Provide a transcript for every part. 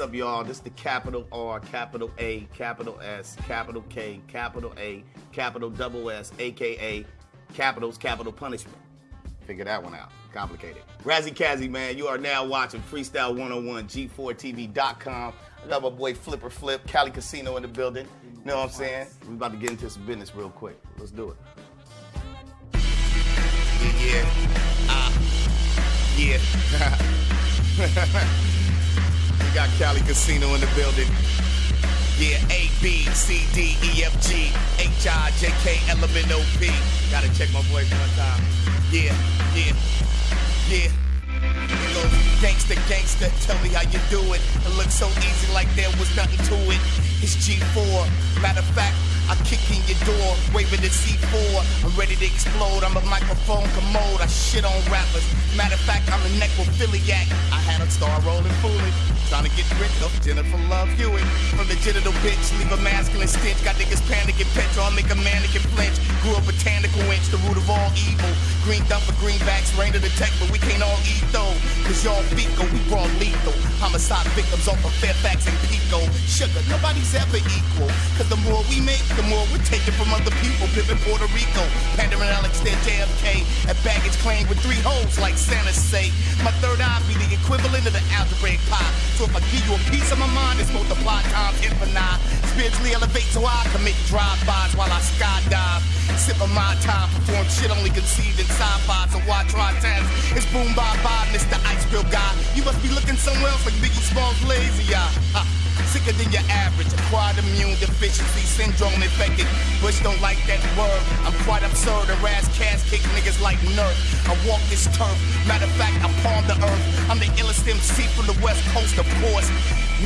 up, y'all? This is the capital R, capital A, capital S, capital K, capital A, capital double S, aka capitals, capital punishment. Figure that one out. Complicated. Razzie Kazzy, man, you are now watching Freestyle 101, G4TV.com. I got my boy Flipper Flip, Cali Casino in the building. You know what I'm saying? We about to get into some business real quick. Let's do it. Yeah, yeah. Ah. Yeah. got Cali Casino in the building. Yeah, A, B, C, D, E, F, G, H, I, J, K, L, M, N, O, P. Gotta check my voice one time. Yeah, yeah, yeah. Gangsta, gangsta, tell me how you do it. It looks so easy like there was nothing to it. It's G4. Matter of fact, I kick in your door, waving the C4. I'm ready to explode. I'm a microphone commode. I shit on rappers. Matter of fact, I'm a necrophiliac. I had a star rolling fooling. Trying to get rid of Jennifer Love Hewitt. From the genital bitch, leave a masculine stench. Got niggas panicking, petrol, make a mannequin flinch. Grew a botanical inch, the root of all evil. Green dump for greenbacks, rain to the but we can't all eat though. Cause y'all fecal, we brought lethal. Homicide victims off of Fairfax and Pico. Sugar, nobody's ever equal. Cause the more we make, the more we're taking from other people. Pimpin' Puerto Rico, pandering Alex, then JFK. At baggage claim with three holes, like Santa say. My third eye be the equivalent of the algebraic pie. So if I give you a piece of my mind, it's multiply times infinite. Spiritually elevate so I commit drive-bys while I skydive. Sip of my time, perform shit only conceived in sci-fi. Why try times? It's boom bye bye, Mr. Ice Bill guy. You must be looking somewhere else like Biggie Smalls lazy eye. Ha. Sicker than your average, acquired immune deficiency syndrome infected. Bush don't like that word. I'm quite absurd. A ass cast kick niggas like Nerf. I walk this turf. Matter of fact, I palm the earth. I'm the MC from the west coast, of course.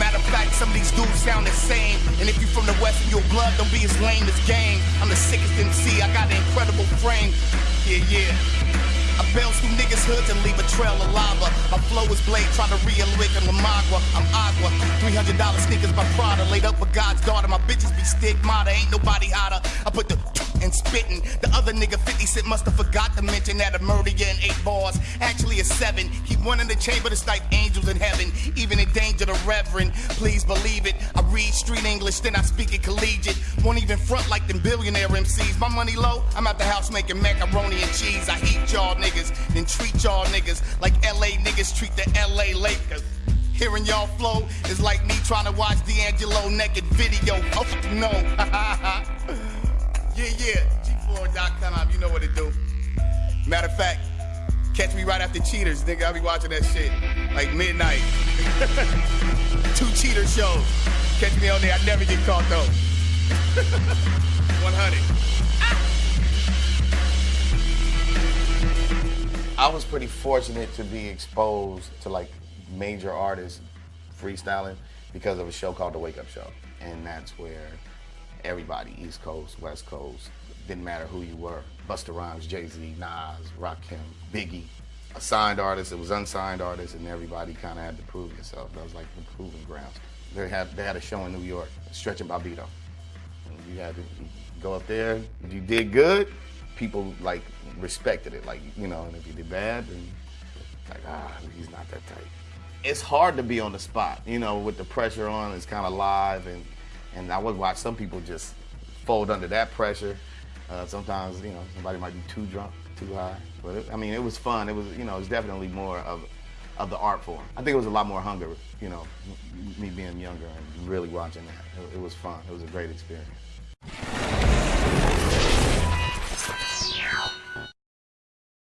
Matter of fact, some of these dudes sound the same. And if you're from the west and your blood don't be as lame as game. I'm the sickest MC. I got an incredible frame. Yeah, yeah. I bounce through niggas' hoods and leave a trail of lava. My flow is blade, try to and Lamagua. I'm. $300 sneakers by Prada. Laid up with God's daughter. My bitches be stigmata. Ain't nobody hotter. I put the and spitting. The other nigga 50 Cent must have forgot to mention that a murder in eight bars. Actually, a seven. He one in the chamber to snipe angels in heaven. Even in danger, the reverend. Please believe it. I read street English, then I speak it collegiate. Won't even front like them billionaire MCs. My money low, I'm at the house making macaroni and cheese. I heat y'all niggas, then treat y'all niggas like LA niggas treat the LA Lakers. Hearing y'all flow is like me trying to watch D'Angelo naked video. Oh no. yeah, yeah. G4.com, you know what to do. Matter of fact, catch me right after Cheaters, nigga. I'll be watching that shit like midnight. Two cheater shows. Catch me on there. I never get caught though. 100. I was pretty fortunate to be exposed to like major artists freestyling because of a show called The Wake Up Show. And that's where everybody, East Coast, West Coast, didn't matter who you were. Busta Rhymes, Jay-Z, Nas, Rakim, Biggie. A signed artist, it was unsigned artists, and everybody kind of had to prove yourself. That was like the proving grounds. They had, they had a show in New York, Stretch and you had to go up there. If you did good, people like respected it. Like, you know, and if you did bad, then like, ah, he's not that tight. It's hard to be on the spot, you know, with the pressure on, it's kind of live and and I would watch some people just fold under that pressure. Uh, sometimes, you know, somebody might be too drunk, too high. But it, I mean, it was fun. It was, you know, it's definitely more of of the art form. I think it was a lot more hunger, you know, me being younger and really watching that. It, it was fun. It was a great experience.